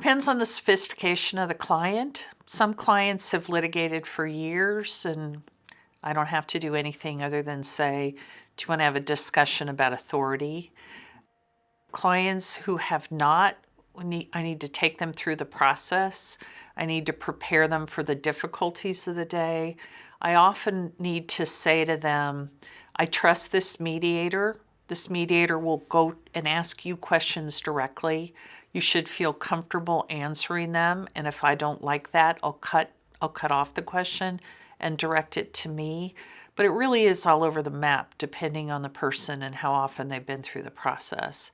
depends on the sophistication of the client. Some clients have litigated for years and I don't have to do anything other than say, do you want to have a discussion about authority? Clients who have not, I need to take them through the process. I need to prepare them for the difficulties of the day. I often need to say to them, I trust this mediator. This mediator will go and ask you questions directly. You should feel comfortable answering them. And if I don't like that, I'll cut, I'll cut off the question and direct it to me. But it really is all over the map depending on the person and how often they've been through the process.